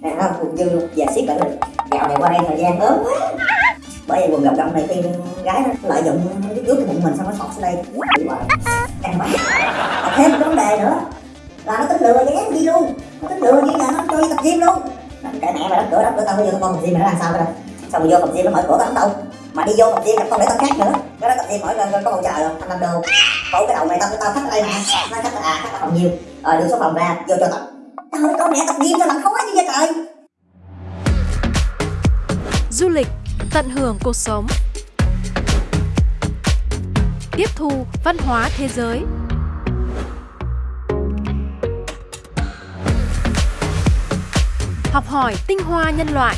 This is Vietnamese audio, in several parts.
Đàn không cũng dư luôn. Dạ, Và xiết lại rồi dạo này qua đây thời gian ớn quá. Bởi vì quần gặp động này khi gái nó lợi dụng cái ướt bụng mình, xong nó sọt xuống đây. Căng quá Và thêm một vấn đề nữa. Là nó tính lừa với đi luôn. Nó tính lừa như là dạ, nó cho đi tập gym luôn. Cái mẹ mày đóng cửa đóng cửa tao vô con tập gym mày nó làm sao đây xong rồi vô tập gym nó mở cửa tao đóng đâu. Mà đi vô tập gym gặp con để tao khác nữa. Cái đó tập gym hỏi lần có bầu trời không? Anh làm đồ. Cậu cái đầu mày tao tao khách ở đây nè nó khách à khách ở phòng nhiều. Ờ đưa số phòng ra, vô cho tập trời con mẹ tập gym sao làm khó như vậy trời Du lịch, tận hưởng cuộc sống. Tiếp thu văn hóa thế giới. Học hỏi tinh hoa nhân loại.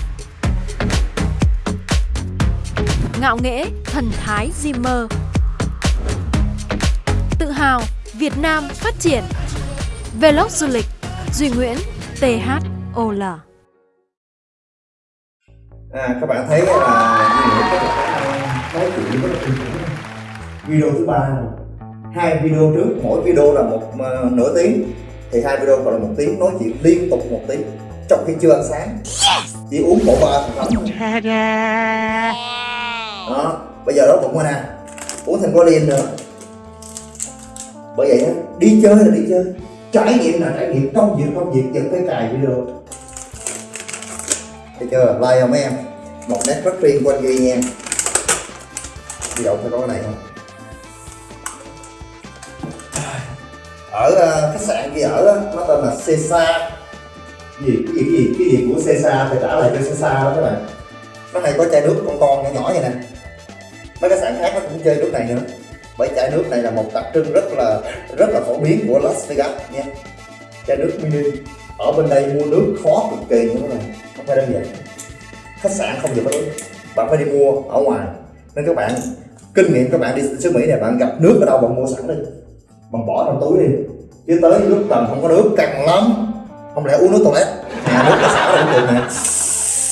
Ngạo nghễ thần thái Zimmer. Tự hào Việt Nam phát triển. Vlog du lịch Duy Nguyễn THOL à, các bạn thấy là như vậy các bạn nói chuyện rất là video thứ ba. Hai video trước mỗi video là một uh, nửa tiếng. Thì hai video còn là một tiếng nói chuyện liên tục một tiếng trong khi chưa ăn sáng. Chỉ uống bộ ba thành phẩm thôi. đó bây giờ đó bụng rồi nè uống thêm có nữa. Bởi vậy á đi chơi là đi chơi trải nghiệm là trải nghiệm công việc công việc dẫn tới cài video. Thấy chưa? Like không mấy em? Một nét rất riêng của anh Duy nha. Đi đậu phải có cái này không? Ở uh, khách sạn kia ở đó, nó tên là Cesa gì? Cái gì cái gì cái gì của Cesa phải trả lại cho Cesa đó các bạn. Nó hay có chai nước con con nhỏ nhỏ vậy nè. Mấy khách sạn khác nó cũng chơi nước này nữa bởi chai nước này là một đặc trưng rất là rất là phổ biến của Las Vegas nha. Chai nước mini. Ở bên đây mua nước khó cực kỳ như thế này không phải đơn giản. Khách sạn không được nước bạn phải đi mua ở ngoài. Nên các bạn, kinh nghiệm các bạn đi xứ Mỹ này, bạn gặp nước ở đâu bạn mua sẵn đi. Bạn bỏ trong túi đi. Chứ tới lúc tầm không có nước, căng lắm. Không lẽ uống nước toilet? À nước có xả là cũng được nè.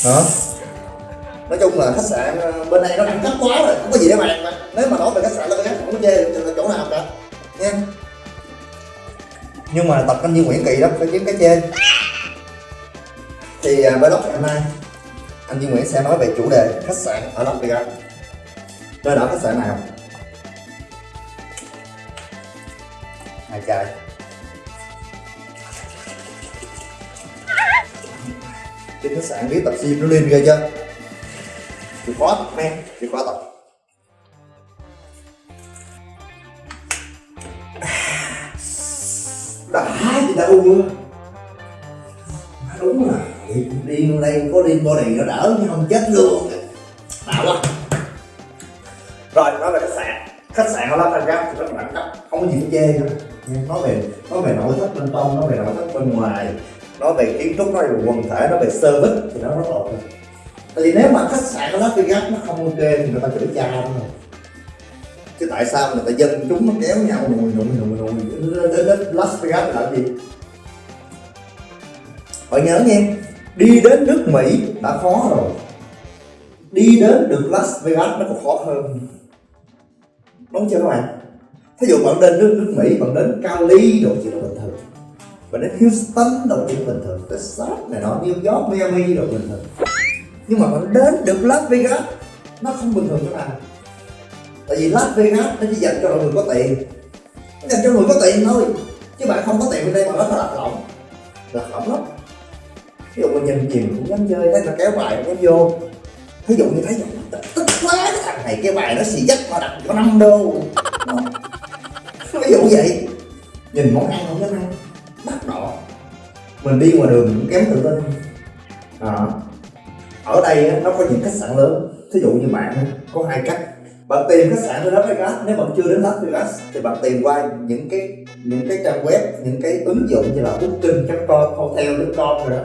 Đó nói chung là khách sạn ờ, bên này nó cũng thấp quá rồi, không có gì để bàn mà. Nếu mà nói về khách sạn là không có chê được chỗ nào cả. Nha. Nhưng mà tập anh như Nguyễn Kỳ đó, phải kiếm cái chê thì à, với vlog ngày hôm nay anh Duy Nguyễn sẽ nói về chủ đề khách sạn ở Las Vegas. Nơi đó khách sạn nào? Hai chai. Cái khách sạn biết tập gym nó lên ghê chưa? Chịu khó tập men chịu khó tập. À, đã thì đâu luôn. À, đúng là điên đây, có điên body nó đỡ nhưng không chết luôn. Đã quá rồi, nói về khách sạn. Khách sạn ở Las Vegas thì rất là đẳng cấp. Không có gì chê nữa. Nói về nói về nội thất bên trong, nói về nội thất bên ngoài. Nói về kiến trúc, nói về quần thể, nói về service thì nó rất là ok tại vì nếu mà khách sạn nó Las Vegas nó không ok thì người ta chửi cha thôi chứ tại sao người ta dân chúng nó kéo nhau nùi nùi nùi nùi đến đến Las Vegas là gì phải nhớ nha đi đến nước Mỹ đã khó rồi đi đến được Las Vegas nó còn khó hơn đúng chưa các bạn thí dụ bạn đến nước nước Mỹ bạn đến Cali đồ chỉ là bình thường bạn đến Houston đồ chỉ là bình thường Texas này nọ New York Miami đồ bình thường nhưng mà bạn đến được Las Vegas, nó không bình thường các bạn. Tại vì Las Vegas nó chỉ dành cho người có tiền. Nó dành cho người có tiền thôi, chứ bạn không có tiền bên đây mà nó có lạc lõng. Lạc lõng lắm. Ví dụ mình nhìn nhiều cũng dám chơi, thấy nó kéo bài nó vô. Ví dụ như thấy tức quá, cái thằng này cái bài nó xì dắt mà đặt có 5 đô. Ví dụ vậy. Nhìn món ăn không dám ăn đắt đỏ mình đi ngoài đường cũng kém tự tin. À ở đây nó có những khách sạn lớn. Thí dụ như bạn có hai cách. Bạn tìm khách sạn ở Las Vegas nếu bạn chưa đến Las Vegas thì bạn tìm qua những cái những cái trang web, những cái ứng dụng như là booking.com hotel.com rồi đó.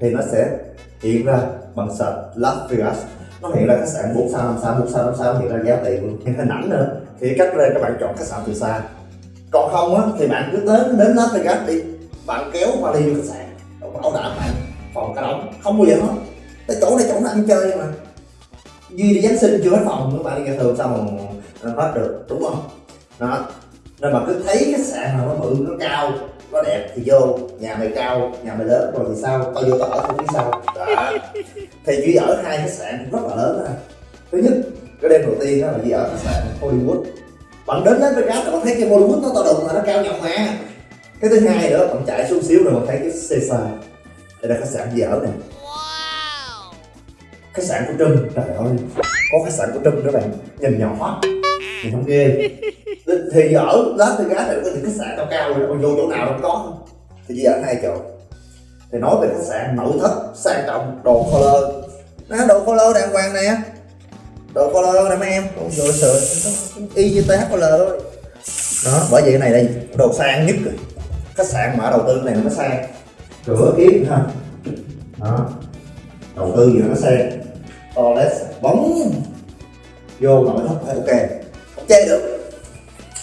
Thì nó sẽ hiện ra bằng search Las Vegas. Nó hiện ra khách sạn 4 sao 5 sao 4 sao 5 sao, hiện ra giá tiền luôn. Hình ảnh nữa. Thì cách lên các bạn chọn khách sạn từ xa. Còn không á, thì bạn cứ đến đến Las Vegas đi. Bạn kéo vali vô khách sạn. Bảo đảm bạn phòng cả đóng không bao giờ hết tại chỗ này chỗ nó ăn chơi mà. Duy đi giáng sinh chưa hết phòng các bạn đi ra thường sao mà ờ, hết được, đúng không? Đó. Nên mà cứ thấy khách sạn nào nó bự, nó cao, nó đẹp thì vô, nhà mày cao, nhà mày lớn rồi thì sao? Tao vô tao ở không phía sau đó. Thì duy ở hai khách sạn rất là lớn rồi thứ nhất, cái đêm đầu tiên đó là duy ở khách sạn hollywood. Bạn đến đến Vegas bạn thấy cái hollywood nó to đùng mà nó cao nhọc mà. Cái thứ hai nữa, bạn chạy xuống xíu rồi bạn thấy cái Caesar đây là khách sạn duy ở này khách sạn của Trâm trời ơi, có khách sạn của Trâm đó bạn. Nhìn nhỏ nhìn không ghê. Thì ở Las Vegas này có những khách sạn cao cao rồi còn vô chỗ nào đâu có. Thì chỉ ở hai chỗ thì nói về khách sạn nội thất sang trọng, đồ color. Đó đồ color đàng hoàng nè. Đồ color nè, mấy em. Ôi trời sợ y như TH color thôi. Đó, bởi vậy cái này đây, đồ sang nhất rồi. Khách sạn mà đầu tư này nó sang. Cửa kiến ha. Đó. Đầu tư gì nó sang toilet bóng vô nội thất phải ok. Không che được.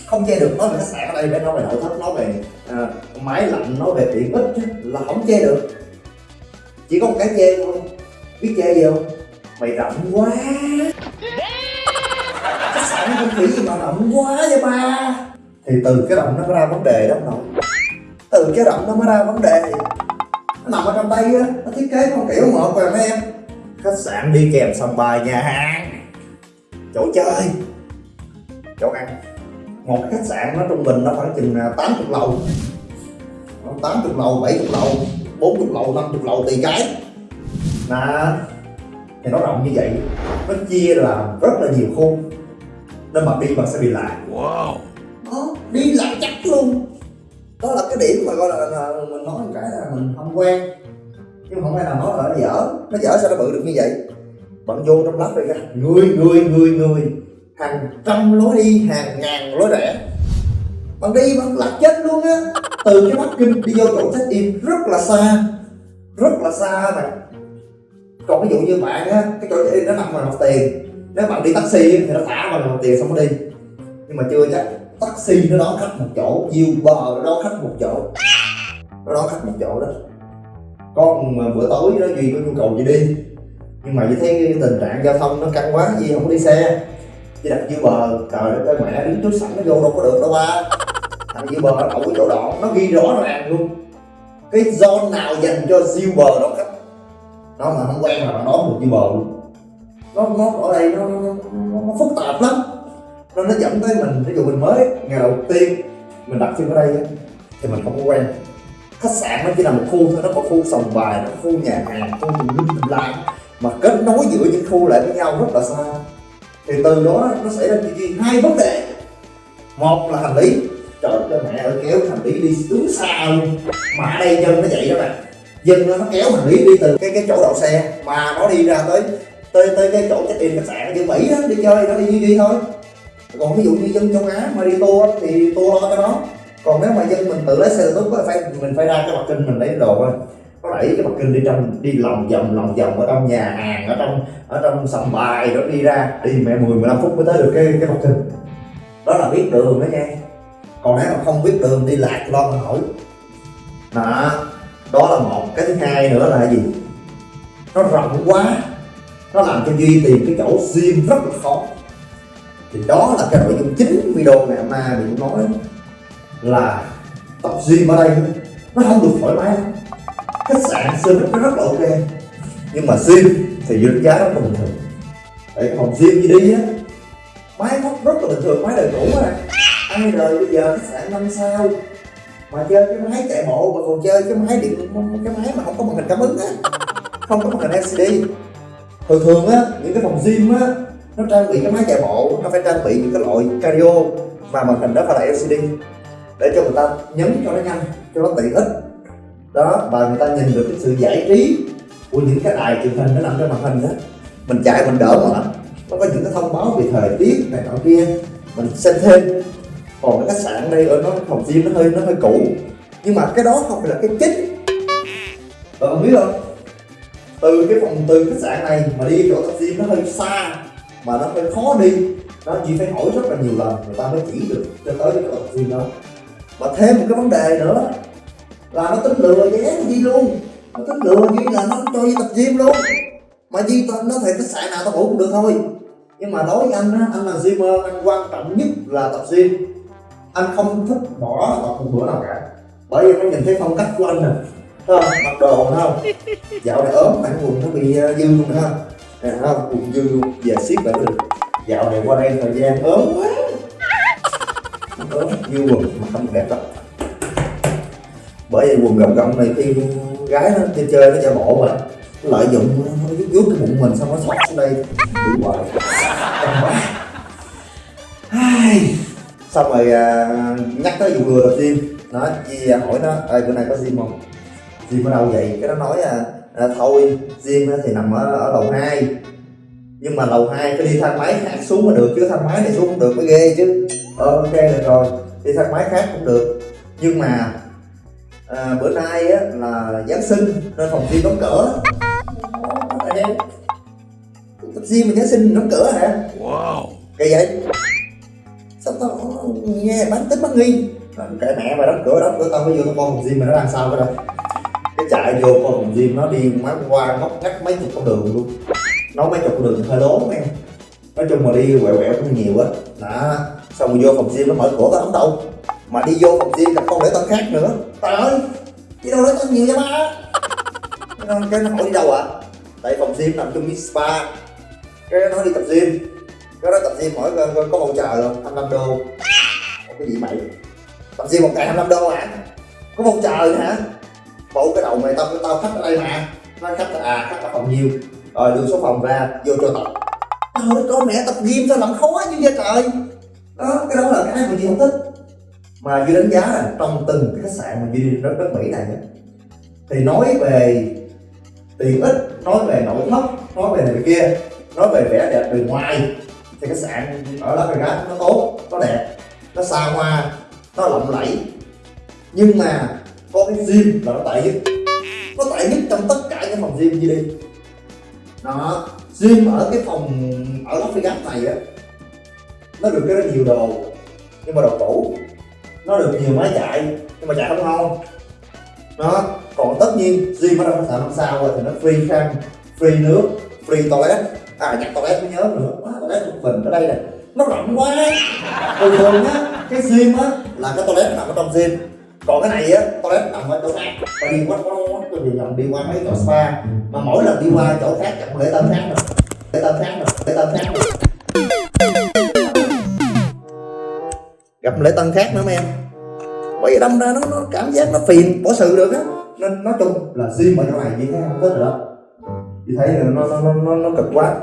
Không che được nói về khách sạn ở đây để nói về nội thất nói về à, máy lạnh nói về tiện ích chứ, là không che được. Chỉ có một cái che thôi. Biết che gì không? Mày rộng quá. Khách sạn không nghĩ gì mà rộng quá vậy ba. Thì từ cái rộng nó mới ra vấn đề đó không nội từ cái rộng nó mới ra vấn đề. Nó nằm ở trong đây á nó thiết kế con kiểu một rồi mấy em khách sạn đi kèm sòng bài nhà hàng. Chỗ chơi. Chỗ ăn. Một cái khách sạn nó trung bình nó khoảng chừng à, 80 lầu. Nó 80 lầu 70 lầu 40 lầu 50 lầu tùy cái. Nè thì nó rộng như vậy nó chia làm rất là nhiều khu nên mà đi bạn sẽ bị lạc. Wow. đó, đi lạc chắc luôn. Đó là cái điểm mà gọi là, là mình nói một cái là mình không quen nhưng mà không phải nào nói là nó dở. Nó dở sao nó bự được như vậy? Bạn vô trong lắp rồi ra. Người người người người. Hàng trăm lối đi, hàng ngàn lối rẽ. Bạn đi bạn lạc chết luôn á. Từ cái bắc kinh đi vô chỗ check in rất là xa. Rất là xa mà. Còn ví dụ như bạn á, cái chỗ check in nó nằm ngoài nộp tiền. Nếu bạn đi taxi thì nó thả vào nộp tiền xong nó đi. Nhưng mà chưa chắc. Taxi nó đón khách một chỗ, Uber nó đón khách một chỗ. Nó đón khách một chỗ đó con mà bữa tối đó duy có nhu cầu gì đi. Nhưng mà như thấy cái tình trạng giao thông nó căng quá duy không có đi xe. Chỉ đặt Uber trời đất ơi mẹ đứng trước sẵn nó vô đâu có được đâu ba. Thằng Uber nó đậu cái chỗ đỏ nó ghi rõ ràng luôn. Cái zone nào dành cho siêu bờ đó khách? Nó mà không quen là nó đón dưới bờ luôn. Nó nó ở đây nó, nó, nó, nó phức tạp lắm. Nên nó dẫn tới mình. Ví dụ mình mới ngày đầu tiên mình đặt chân ở đây thì mình không có quen khách sạn nó chỉ là một khu thôi nó có khu sòng bài nó có khu nhà hàng khu tùm lum tùm la mà kết nối giữa những khu lại với nhau rất là xa. Thì từ đó nó xảy ra chuyện gì? Hai vấn đề. Một là hành lý. Trời cho mẹ ơi kéo hành lý đi đứng xa luôn. Mà ở đây dân nó vậy đó bạn. Dân nó kéo hành lý đi từ cái cái chỗ đậu xe mà nó đi ra tới tới tới cái chỗ check in khách sạn. Ở Mỹ đó đi chơi nó đi đi, đi thôi. Còn ví dụ như dân châu Á mà đi tour thì tour lo cho nó còn nếu mà dân mình tự lấy xe tốt có phải mình phải ra cái mặt kinh mình lấy đồ thôi. Có đẩy cái mặt kinh đi trong đi lòng vòng lòng vòng ở trong nhà hàng, ở trong ở trong sòng bài đó đi ra. Đi mẹ 10 15 phút mới tới được cái cái mặt kinh đó là biết đường đó nha. Còn nếu mà không biết đường đi lạc lo mà hỏi đó đó là một cái thứ hai nữa là gì? Nó rộng quá. Nó làm cho duy tìm cái chỗ riêng rất là khó. Thì đó là cái nội dung chính video ngày hôm nay mình nói là tập gym ở đây. Nó không được thoải mái. Khách sạn service nó rất là ok. Nhưng mà gym thì đánh giá rất là bình thường. Tại phòng gym gì đi á, máy móc rất là bình thường, máy đời cũ á ai đời bây giờ khách sạn năm sao? Mà chơi cái máy chạy bộ, mà còn chơi cái máy điện, cái máy mà không có màn hình cảm ứng á. Không có màn hình LCD thường thường á, những cái phòng gym á, nó trang bị cái máy chạy bộ, nó phải trang bị những cái loại cardio mà màn hình đó phải là LCD để cho người ta nhấn cho nó nhanh, cho nó tiện ích. Đó, và người ta nhìn được cái sự giải trí của những cái đài truyền hình nó nằm trên màn hình đó. Mình chạy mình đỡ mà nó có những cái thông báo về thời tiết này nọ kia. Mình xem thêm. Còn cái khách sạn đây ở nó, phòng gym nó hơi nó hơi cũ. Nhưng mà cái đó không phải là cái chính. Bạn không biết không? Từ cái phòng, từ khách sạn này mà đi chỗ tập gym nó hơi xa, mà nó hơi khó đi. Nó chỉ phải hỏi rất là nhiều lần, người ta mới chỉ được cho tới cái chỗ tập gym đó và thêm một cái vấn đề nữa là nó tính lừa vé Di luôn. Nó tính lừa Duy là nó cho Di tập gym luôn. Mà duy tên nó thì cái sạn nào tao ngủ cũng được thôi. Nhưng mà đối với anh á anh là gymer anh quan trọng nhất là tập gym. Anh không thích bỏ tập một bữa nào cả. Bởi vì nó nhìn thấy phong cách của anh nè. Không? Mặc đồ thấy không? Dạo này ốm bản quần nó bị uh, dư luôn ha không? Nè không? Quần dư luôn. Về siết lại được. Dạo này qua đây thời gian ốm quá ốm như quần mà không đẹp lắm. Bởi vì quần gọng gọng này khi gái nó chơi chơi nó giả bộ mà. Nó lợi dụng nó rút rút cái bụng mình xong nó xót xuống đây. Bị hoài. Ai. xong rồi à, nhắc tới vụ lừa gym nó chi hỏi nó ơi bữa nay có gym không? Gym ở đâu vậy? Cái nó nói à, à thôi gym thì nằm ở, ở lầu 2 nhưng mà lầu 2 phải đi thang máy khác xuống mà được chứ thang máy này xuống không được mới ghê chứ ờ ok được rồi. Đi thang máy khác cũng được. Nhưng mà à, bữa nay á là giáng sinh nên phòng gym đóng cửa. Tập gym mà giáng sinh đóng cửa hả? Wow. kỳ vậy? Sao tao nghe bán tính bán nghi? Kệ mẹ mày đóng cửa đóng cửa tao mới vô tao coi phòng gym mà nó đang sao cái đâu cái chạy vô coi phòng gym nó đi má qua ngóc ngách mấy chục con đường luôn. Nói mấy chục con đường hơi lố em nói chung mà đi quẹo quẹo cũng nhiều á. Đó xong rồi vô phòng gym nó mở cửa tao không đâu. Mà đi vô phòng gym gặp con để tân khác nữa. Trời ơi đi đâu lễ tân nhiều vậy ba? Cái nó- hỏi đi đâu ạ. Tại phòng gym nằm chung với spa. Cái nó đi tập gym. Cái đó tập gym hỏi có, có, có voucher không? 25 đô. Không cái gì mày tập gym một ngày 25 đô hả? Có voucher nữa hả? Bộ cái đầu mày tao tao khách ở đây mà. Nó khách là à khách là phòng nhiều, rồi đưa số phòng ra vô cho tập trời con mẹ tập gym sao làm khó như vậy trời? Đó, cái đó là cái mà chị không thích. Mà duy đánh giá là trong từng cái khách sạn mà duy đi đất đất mỹ này thì nói về tiện ích nói về nội thất, nói về này kia, nói về vẻ đẹp bề ngoài, thì khách sạn ở Las Vegas nó tốt, nó đẹp, nó xa hoa, nó lộng lẫy. Nhưng mà có cái gym là nó tệ nhất. Nó tệ nhất trong tất cả những phòng gym như đi đó riêng ở cái phòng ở Las Vegas này á nó được cái rất nhiều đồ nhưng mà đồ cũ nó được nhiều máy chạy nhưng mà chạy không ngon đó còn tất nhiên riêng ở trong khách sạn năm sao rồi thì nó free khăn free nước free toilet à nhắc toilet mới nhớ nữa quá toilet một mình ở đây nè nó rộng quá thường thường á cái gym á là cái toilet nằm ở trong gym còn cái này á toilet nằm ở chỗ khác và đi quá quá quá tôi vòng vòng đi qua mấy chỗ spa mà mỗi lần đi qua chỗ khác chẳng lễ tân khác rồi lễ tân khác rồi khác rồi. Gặp lễ tân khác nữa mấy em. Bởi vì đâm ra nó, nó cảm giác nó phiền bỏ sự được á. Nên nói chung là sim ở chỗ này chị thấy không thích rồi đó chị thấy là nó nó nó nó, cực quá.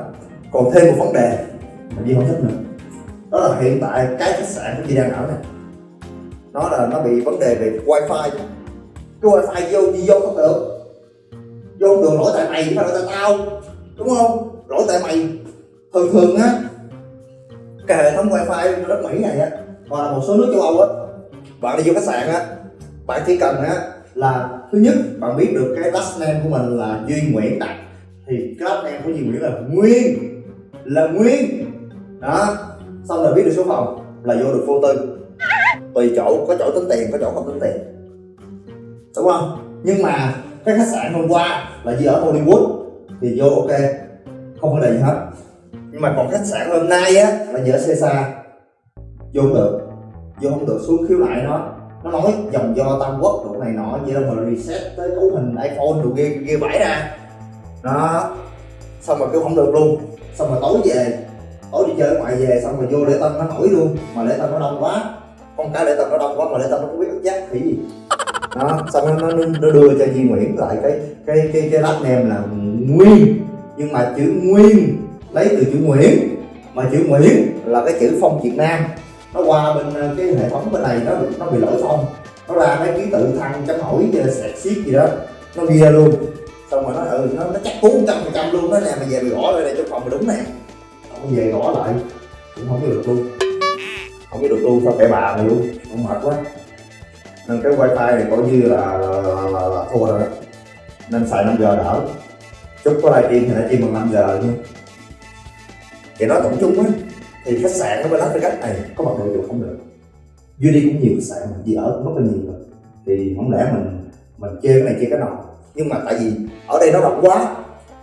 Còn thêm một vấn đề mà chị không thích nữa. Đó là hiện tại cái khách sạn của chị đang ở này nó là nó bị vấn đề về wifi. Cái wifi vô đi vô không được. Vô không được lỗi tại mày chứ phải lỗi tại tao. Đúng không? Lỗi tại mày. Thường thường á, cái hệ thống wifi đất mỹ này á, hoặc là một số nước châu âu á, bạn đi vô khách sạn á, bạn chỉ cần á, là thứ nhất, bạn biết được cái last name của mình là duy nguyễn đặt thì cái last name của duy nguyễn là nguyên là nguyên. Đó, xong rồi biết được số phòng là vô được vô tư. Tùy chỗ, có chỗ tính tiền, có chỗ không tính tiền. Đúng không? Nhưng mà cái khách sạn hôm qua là gì ở Hollywood, thì vô ok không có đề gì hết. Nhưng mà còn khách sạn hôm nay á là gì xe xa vô không được. Vô không được xuống khiếu lại nó. Nó nói dòng do tam quốc độ này nọ vậy đâu mà reset tới cấu hình iphone đồ ghê ghê vãi ra. Đó. Xong rồi kêu không được luôn. Xong rồi tối về. Tối đi chơi ở ngoài về xong rồi vô lễ tân nó nổi luôn. Mà lễ tân nó đông quá. Con cái lễ tân nó đông quá mà lễ tân nó không biết ức giác thì gì. Đó. Xong nó, nó, nó đưa cho Duy Nguyễn lại cái cái cái cái lát nem là Nguyên nhưng mà chữ Nguyên lấy từ chữ Nguyễn. Mà chữ Nguyễn là cái chữ phong Việt Nam. Nó qua bên ờ, cái hệ thống bên này nó bị nó bị lỗi phong. Nó ra mấy ký tự thăng chấm hỏi ờ, gì là sẹt xiết gì đó. Nó ghi luôn. Xong rồi nó ừ nó, nó chắc cú trăm phần trăm luôn. Đó nè mày về mày gõ lại đây trong phòng mày đúng nè. Không về gõ lại. Cũng không biết được luôn. Không biết được luôn sao kệ bà mày luôn. Không mệt quá. Nên cái wifi này coi như là, là, là, là, thua rồi đó. Nên xài 5 g đỡ chúc có livestream thì livestream bằng 5 giờ nha thì nói tổng chung á, thì khách sạn ở bên cái cách này có mặt đội chuột không được? Duy đi cũng nhiều khách sạn mình đi ở cũng rất là nhiều rồi thì không lẽ mình mình chơi cái này chơi cái nọ. Nhưng mà tại vì ở đây nó rộng quá,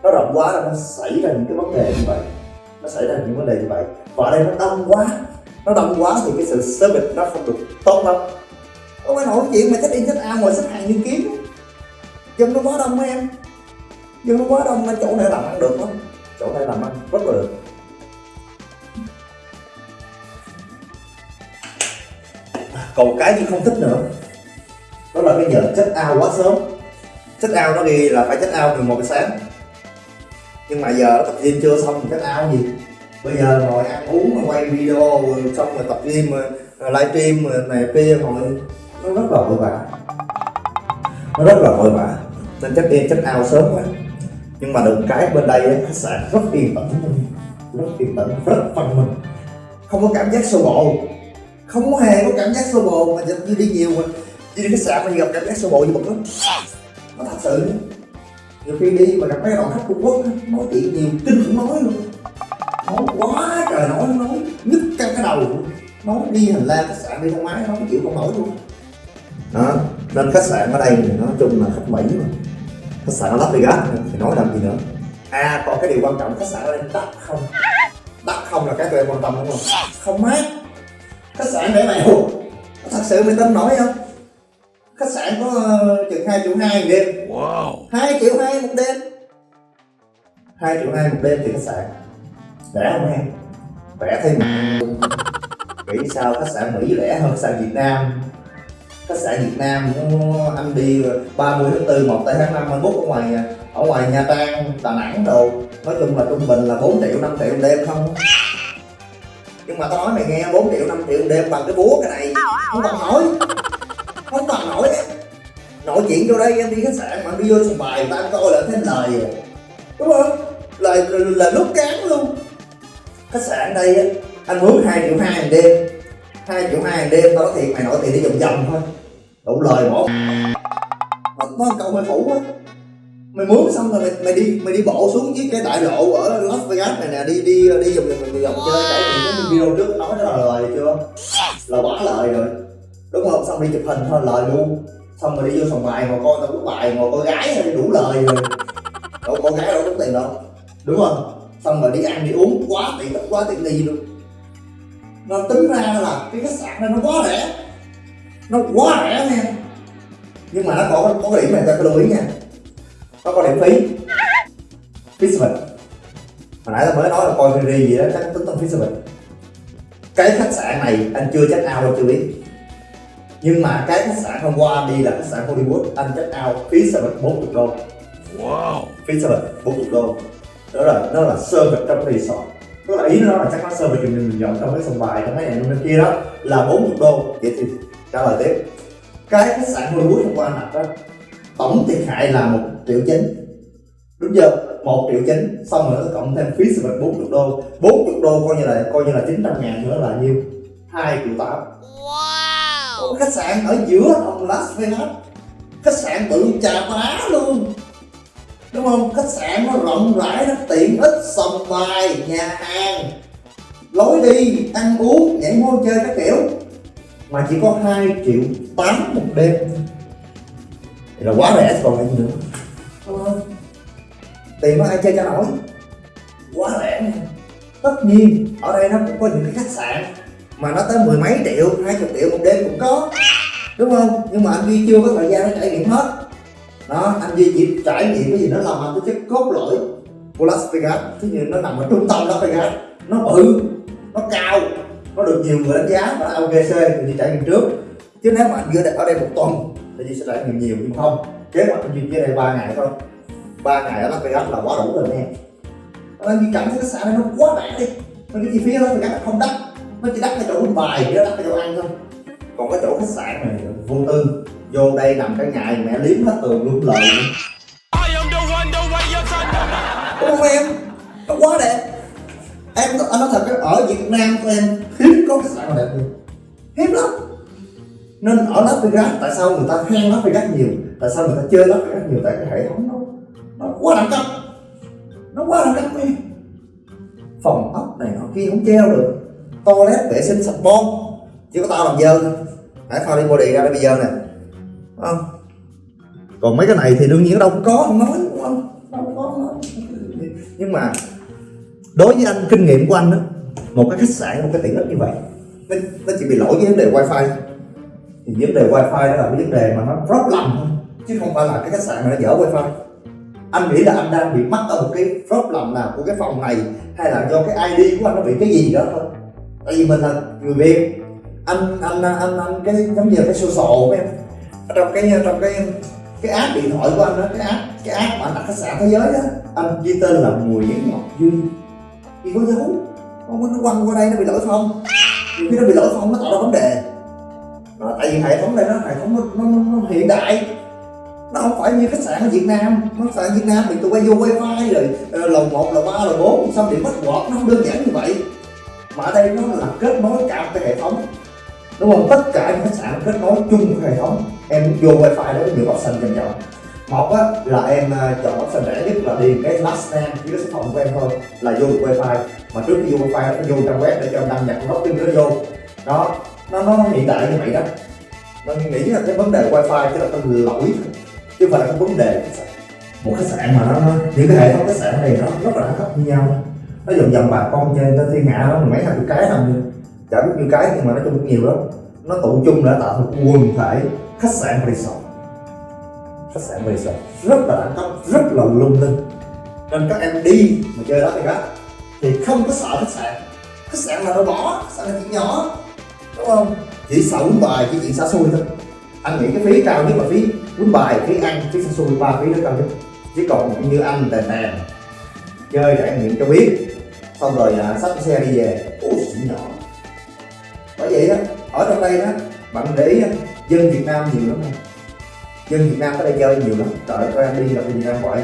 nó rộng quá là nó xảy ra những cái vấn đề như vậy. Nó xảy ra những vấn đề như vậy. Và ở đây nó đông quá, nó đông quá thì cái sự service nó không được tốt lắm. Có phải nổi chuyện mà thích in thích ao ngồi xếp hàng như kiếm dân nó quá đông mấy em nhưng nó quá đông nên chỗ này làm ăn được lắm. Chỗ này làm ăn rất là được. À, còn cái gì không thích nữa? Đó là cái giờ chết ao quá sớm. Chết ao nó ghi là phải chết ao 11 giờ sáng. Nhưng mà giờ tập gym chưa xong thì check ao gì? Bây giờ ngồi ăn uống mà quay video rồi xong rồi tập gym, rồi livestream rồi này kia ngồi nó rất là vội vã. Nó rất là vội vã. Nên chắc em check ao sớm quá nhưng mà được cái bên đây ấy, khách sạn rất yên tĩnh. Luôn rất yên tĩnh rất văn minh. Không có cảm giác xô bồ. Không có hề có cảm giác xô bồ mà như đi nhiều mà. Đi khách sạn mà gặp cảm giác xô bồ như bực lắm nó thật sự. Nhiều khi đi mà gặp mấy đoàn khách Trung Quốc nói chuyện nhiều kinh khủng nói luôn. Nói quá trời nói nói nhức căng cái đầu. Nói đi hành lang khách sạn đi thang máy nói chịu không nổi luôn. Đó nên khách sạn ở đây thì nói chung là khách mỹ mà khách sạn ở Las Vegas thì nói làm gì nữa? À còn cái điều quan trọng khách sạn ở đây đắt không? Đắt không là cái tụi em quan tâm đúng không? Không mát khách sạn để mày hụt. Thật sự mày tin nổi không? Khách sạn có uh, chừng hai triệu hai một đêm. Wow. hai triệu hai một đêm. Hai triệu hai một đêm thì khách sạn rẻ không em? Rẻ thêm. Nghĩ sao khách sạn mỹ rẻ hơn khách sạn việt nam khách sạn việt nam anh đi 30 tháng 4 1 tháng 5 anh bút ở ngoài ở ngoài nha trang đà nẵng đồ. Nói chung là trung bình là 4 triệu 5 triệu đêm không? Nhưng mà tao nói mày nghe 4 triệu 5 triệu đêm bằng cái búa cái này. Không bằng nổi không bằng nổi nội chuyện vô đây em đi khách sạn mà đi vô sân bài người ta coi là thấy lời. Rồi đúng không? Lời là, là lúc cán luôn. Khách sạn đây anh mướn 2 triệu hai đêm hai triệu hai đêm tao nói thiệt mày nổi tiền đi vòng vòng thôi. Đủ lời bỏ. Mà nó câu mày phủ á. Mày mướn xong rồi mày, mày đi mày đi bộ xuống với cái đại lộ ở Las Vegas này nè đi đi đi vòng vòng vòng, vòng chơi trải nghiệm cái video trước nói đó là lời chưa? Là quá lời rồi. Đúng không? Xong đi chụp hình thôi lời luôn. Xong rồi đi vô sòng bài ngồi coi tao uống bài ngồi coi gái thì đủ lời rồi. Đâu có gái đâu có tiền đâu. Đúng không? Xong rồi đi ăn đi uống quá tiền quá tiền đi luôn nó tính ra là cái khách sạn này nó quá rẻ. Nó quá rẻ nha. Nhưng mà nó có có cái điểm này ta phải lưu ý nha. Nó có điểm phí. Phí lịch hồi nãy ta mới nói là coi series gì đó chắc tính tông phí lịch cái khách sạn này anh chưa check out đâu chưa biết. Nhưng mà cái khách sạn hôm qua anh đi là khách sạn Hollywood anh check out phí service 40 đô. Wow. phí service 40 đô. Đó là nó là service trong cái resort tức là ý nó là chắc nó service cho mình dọn trong cái sòng bài trong cái này bên kia đó là 40 đô vậy thì trả lời tiếp. Cái khách sạn Hollywood hôm qua đặt đó tổng thiệt hại là một triệu chín. Đúng chưa một triệu chín xong rồi nó cộng thêm phí service 40 đô. 40 đô coi như là coi như là 900 ngàn nữa là nhiêu? 2 triệu 8 Wow. khách sạn ở giữa hồng Las Vegas. Khách sạn bự chà bá luôn đúng không? Khách sạn nó rộng rãi, nó tiện ích sòng bài, nhà hàng, lối đi, ăn uống, nhảy múa chơi các kiểu. Mà chỉ có 2 triệu tám một đêm. Thì là quá rẻ còn lại gì nữa tiền có ai chơi cho nổi? Quá rẻ này tất nhiên, ở đây nó cũng có những cái khách sạn mà nó tới mười mấy triệu, hai chục triệu một đêm cũng có. Đúng không? Nhưng mà anh Duy chưa có thời gian để trải nghiệm hết đó, anh Duy chỉ trải nghiệm cái gì nó làm anh cái chất cốt lõi của Las Vegas. Thứ như nó nằm ở trung tâm Las Vegas, nó bự, nó cao, nó được nhiều người đánh giá và OKC thì đi trải nghiệm trước. Chứ nếu mà anh Duy ở đây một tuần, thì Duy sẽ trải nghiệm nhiều, nhưng không. Kế hoạch anh Duy ở đây ba ngày thôi. Ba ngày ở Las Vegas là quá đủ rồi nè. Anh Duy cảm thấy cái xã này nó quá rẻ đi. Nên cái chi phí ở Las Vegas không đắt. Nó chỉ đắt cái chỗ bài với đắt cái chỗ ăn thôi. Còn cái chỗ khách sạn này vô tư vô đây nằm cái ngày mẹ liếm hết tường luôn lời luôn. Không em nó quá đẹp. Em anh nói thật cái ở Việt Nam của em hiếm có sạn nào đẹp như hiếm lắm. Nên ở Las Vegas tại sao người ta khen Las Vegas nhiều? Tại sao người ta chơi Las Vegas nhiều? Tại cái hệ thống nó nó quá đẳng cấp. Nó quá đẳng cấp em. Phòng ốc này nọ kia không treo được. Toilet vệ sinh sạch bon chỉ có tao làm dơ thôi. Hãy pha đi body ra đây bây giờ nè không. Còn mấy cái này thì đương nhiên đâu cũng có không nói đúng không? Đâu có không nói. Nhưng mà đối với anh kinh nghiệm của anh đó một cái khách sạn một cái tiện ích như vậy nó, nó chỉ bị lỗi với vấn đề wifi thì vấn đề wifi đó là cái vấn đề mà nó rất lầm thôi chứ không phải là cái khách sạn này nó dở wifi. Anh nghĩ là anh đang bị mắc ở một cái lầm nào của cái phòng này hay là do cái ID của anh nó bị cái gì đó thôi. Tại vì mình là người Việt. Anh anh anh anh cái giống như là cái social của em trong cái trong cái cái app điện thoại của anh đó cái app cái app mà anh đặt khách sạn thế giới đó anh ghi tên là Nguyễn Ngọc Duy. Thì có dấu. Không có nó quăng qua đây nó bị lỗi không nhiều khi nó bị lỗi không nó tạo ra vấn đề. Đó, tại vì hệ thống đây nó hệ thống nó, nó, nó hiện đại. Nó không phải như khách sạn ở Việt Nam. Nó khách sạn Việt Nam thì tụi bay vô wifi rồi lầu 1, lầu 3, lầu 4 xong điện password nó không đơn giản như vậy. Mà ở đây nó là kết nối cả một cái hệ thống đúng không? Tất cả những khách sạn kết nối chung với hệ thống em vô wifi đó có nhiều option dành chọn một á là em à, chọn option rẻ nhất là điền cái last name với cái số phòng của em thôi là vô được wifi. Mà trước khi vô wifi nó vô trang web để cho em đăng nhập login nó vô. Đó nó nó hiện đại như vậy đó. Mình nghĩ là cái vấn đề wifi chứ là cái lỗi chứ không phải là cái vấn đề một khách sạn mà nó, nó những cái hệ thống khách sạn này nó rất là đẳng cấp như nhau. Nó vòng vòng bà con trên trên thiên hạ nó mấy thằng cái thằng chả biết nhiêu cái nhưng mà nói chung cũng nhiều lắm. Nó tụ chung để tạo thành quần thể khách sạn resort. Khách sạn resort. Rất là đẳng cấp rất là lung linh. Nên các em đi mà chơi đó thì các, thì không có sợ khách sạn. Khách sạn là nó bỏ khách sạn là chuyện nhỏ. Đúng không? Chỉ sợ quýnh bài chỉ chuyện xa xôi thôi. Anh nghĩ cái phí cao nhất là phí quýnh bài phí ăn phí xa xôi ba phí đó cao nhất. Chứ còn như anh tèn tèn chơi trải nghiệm cho biết. Xong rồi à, xách xe đi về. Ôi chuyện nhỏ bởi vậy đó ở trong đây đó bạn để ý đó, dân Việt Nam nhiều lắm không dân Việt Nam tới đây chơi nhiều lắm. Trời ơi em đi là Việt Nam gọi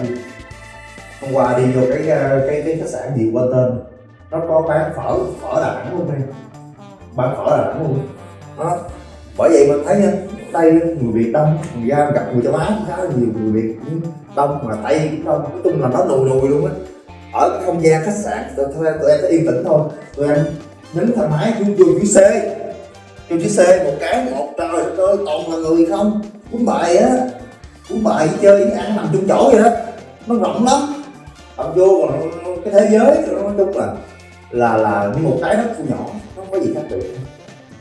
hôm qua đi vô cái ờ, cái cái khách sạn gì quên tên. Nó có bán phở phở Đà Nẵng luôn đây. Bán phở Đà Nẵng luôn. Đó. Bởi vậy mình thấy nha đây người Việt đông người ra gặp người châu Á cũng khá là nhiều người Việt cũng đông mà Tây cũng đông. Nói chung là nó nùi nùi luôn á. Ở cái không gian khách sạn tụi, tụi, tụi em phải yên tĩnh thôi. Tụi em nín thoải mái vô vô chữ C, vô chữ C một cái một, trời ơi toàn là người không? Cũng bài á cũng bài chơi với ăn nằm chung chỗ vậy đó. Nó rộng lắm. Ông vô còn cái thế giới nói chung là là là như một cái đất thu nhỏ, nó không có gì khác biệt.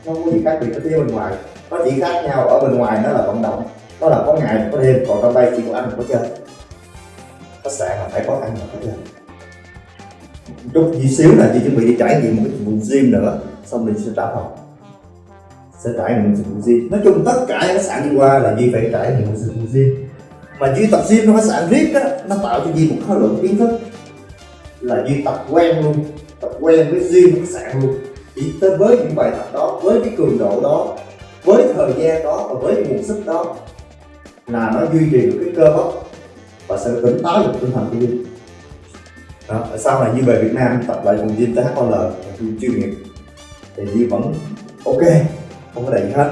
Nó không có gì khác biệt ở phía bên ngoài. Nó chỉ khác nhau ở bên ngoài, nó là vận động. Nó là có ngày, có đêm, còn trong đây chỉ có ăn và có chơi. Khách sạn là phải có ăn và có chơi chút gì xíu là chị chuẩn bị đi trải nghiệm một cái dịch vụ gym nữa. Xong mình sẽ trả phòng. Sẽ trải nghiệm dịch vụ gym. Nói chung tất cả những khách sạn đi qua là Duy phải trải nghiệm một dịch vụ gym. Mà Duy tập gym trong khách sạn riết á, nó tạo cho Duy một khối lượng kiến thức. Là Duy tập quen luôn. Tập quen với gym khách sạn luôn. Chỉ tới với những bài tập đó, với cái cường độ đó, với thời gian đó và với nguồn sức đó là nó duy trì được cái cơ bắp và sự tỉnh táo được tinh thần của Duy đó, sau này như về Việt Nam tập lại cùng gym THOL chuyên nghiệp thì Duy vẫn ok không có đầy gì hết.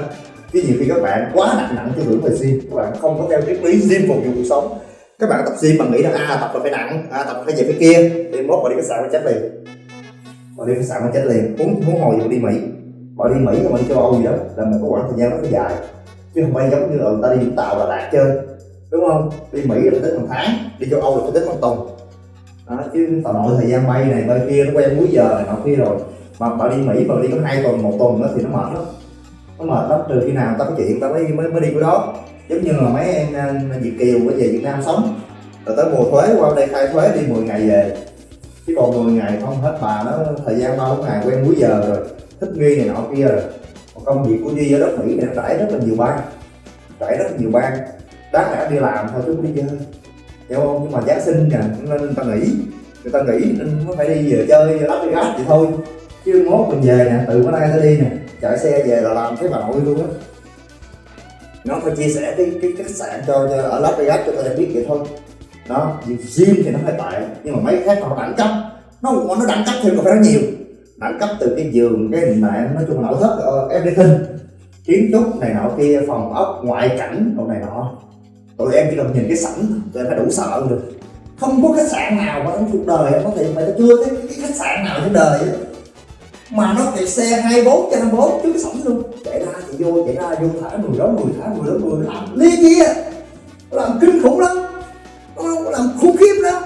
Cái nhiều khi các bạn quá nặng nặng cho hưởng về gym các bạn không có theo triết lý gym phục vụ cuộc sống. Các bạn tập gym mà nghĩ là à tập là phải nặng à tập là phải về phía kia. Đi mốt mà đi khách sạn phải chết liền. Mà đi khách sạn phải chết liền. Muốn muốn hồi gì đi Mỹ mà đi Mỹ mà đi châu Âu gì đó là mình có khoảng thời gian rất là dài. Chứ không phải giống như là người ta đi Vũng Tàu là Đà chơi đúng không? Đi Mỹ là phải tính một tháng đi châu Âu là phải tính một tuần đó, chứ tao nội thời gian bay này bay kia nó quen múi giờ này nọ kia rồi. Mà bà đi Mỹ mà đi có hai tuần một tuần đó thì nó mệt lắm. Nó mệt lắm trừ khi nào tao có chuyện tao mới mới, mới đi cái đó. Giống như là mấy em Việt kiều mới về Việt Nam sống. Rồi tới mùa thuế qua đây khai thuế đi 10 ngày về. Chứ còn 10 ngày không hết bà nó thời gian bao ngày quen múi giờ rồi. Thích nghi này nọ kia rồi. Còn công việc của Duy ở đất Mỹ này nó trải rất là nhiều bang. Trải rất là nhiều bang. Đáng lẽ đi làm thôi chứ không đi chơi hiểu không nhưng mà giáng sinh nè nên người ta nghỉ người ta nghỉ nên mới phải đi về chơi lắp đi gác vậy thôi. Chứ mốt mình về nè từ bữa nay tới đi nè chạy xe về là làm cái bà nội luôn á. Nó phải chia sẻ cái cái khách sạn cho, cho ở Las Vegas cho người ta biết vậy thôi. Đó gym thì nó phải tệ nhưng mà mấy khác họ đẳng cấp. Nó nó đẳng cấp thêm còn phải nói nhiều. Đẳng cấp từ cái giường cái hình mạng nói chung là nội thất ờ, everything. Kiến trúc này nọ kia phòng ốc ngoại cảnh đồ này nọ tụi em chỉ cần nhìn cái sảnh, tụi em đã đủ sợ rồi. Không có khách sạn nào mà trong cuộc đời em có thể mày chưa thấy cái khách sạn nào trên đời mà nó chạy xe 24 trên 24 trước cái sảnh luôn. Chạy ra thì vô, chạy ra vô, thả người đó người thả người đó người làm ly kia làm kinh khủng lắm. Nó làm khủng khiếp lắm.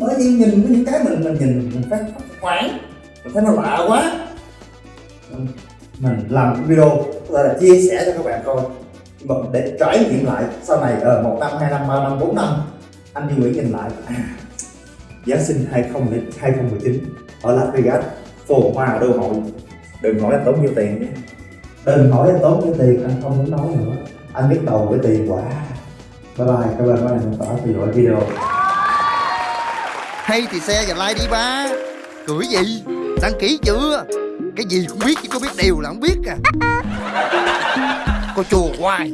Bởi vì nhìn có những cái mình mình nhìn mình phát hoảng, mình thấy nó lạ quá. Mình làm cái video là chia sẻ cho các bạn coi mà để trải nghiệm lại sau này ở một năm hai năm ba năm bốn năm anh Duy Nguyễn nhìn lại. À, Giáng sinh 20 2019 ở Las Vegas phồn hoa đô hội đừng hỏi anh tốn nhiêu tiền nhé. Đừng hỏi anh tốn nhiêu tiền anh không muốn nói nữa. Anh biết đầu với tiền quá. Bye bye các bạn bạn tỏ theo dõi video Hay thì xe và like đi ba. Cười gì? Đăng ký chưa? Cái gì cũng biết chứ có biết điều là không biết à Cô chùa hoài.